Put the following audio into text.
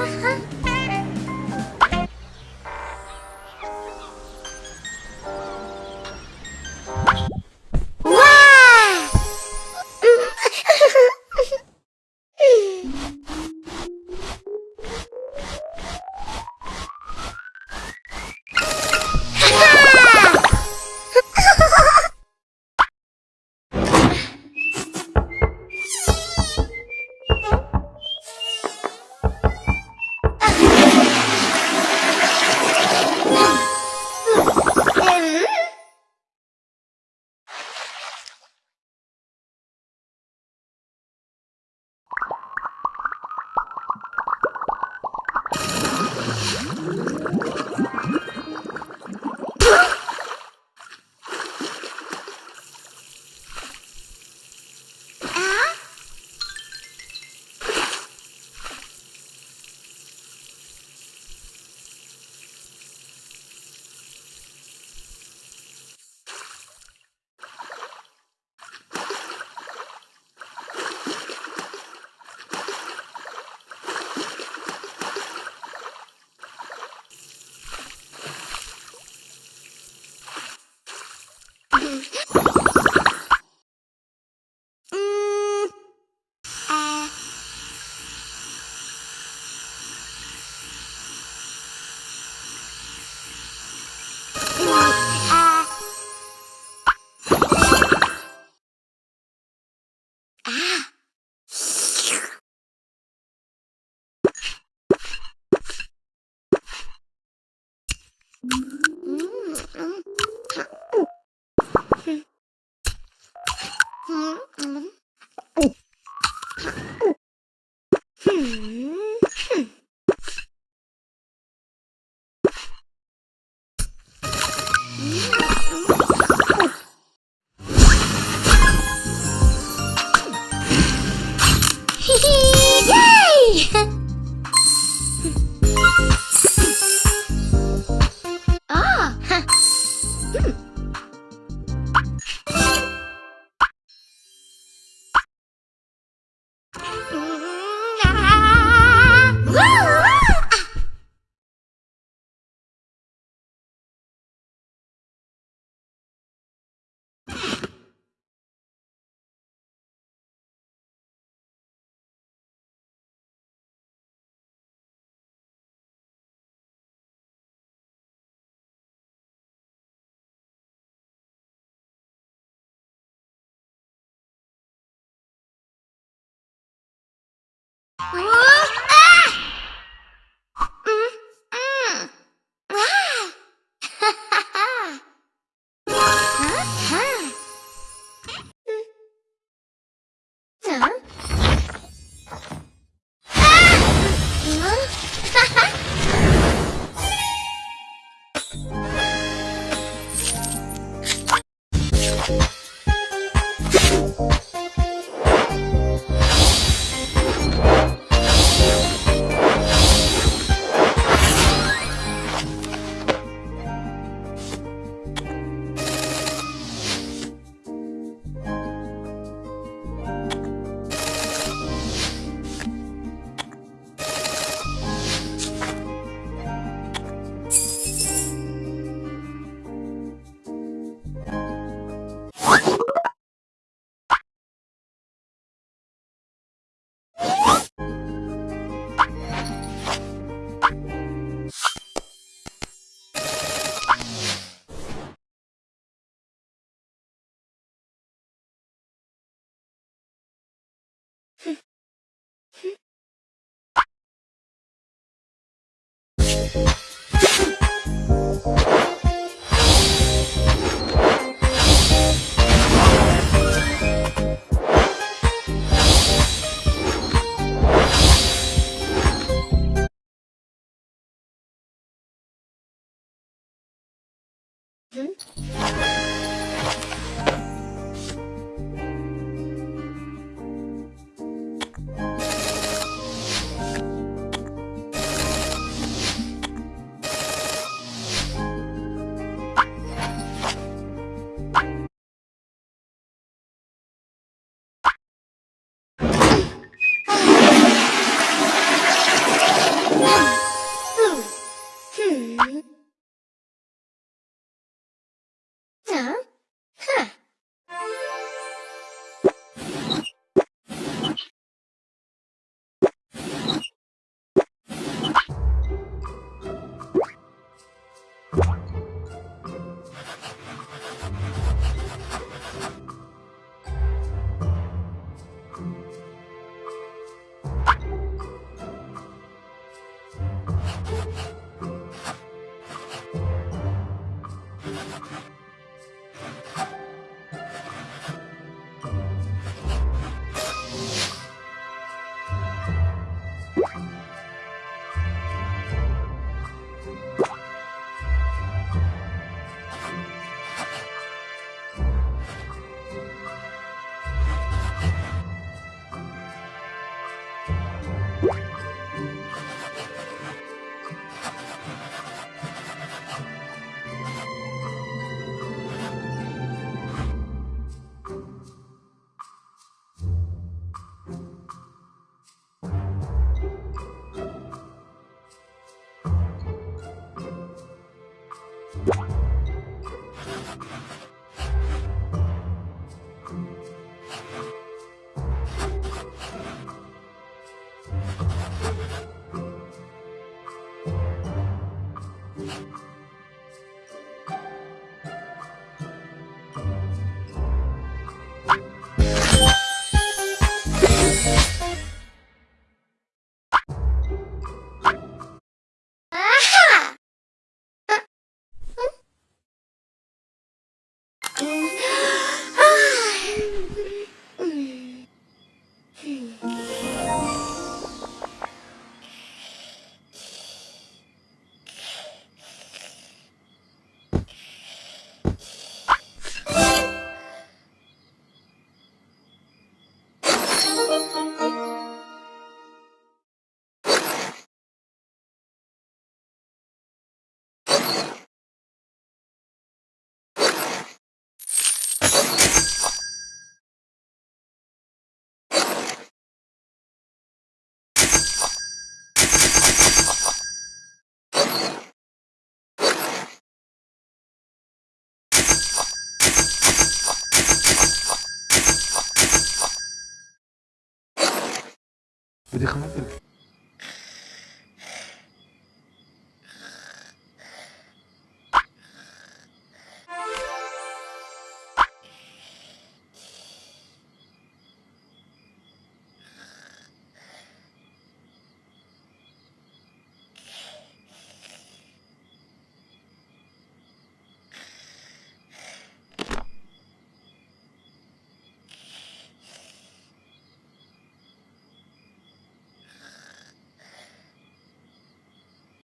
ha ha! Huh? 嗯。さん？Mm-hmm. Dit gaan. gemakkelijk.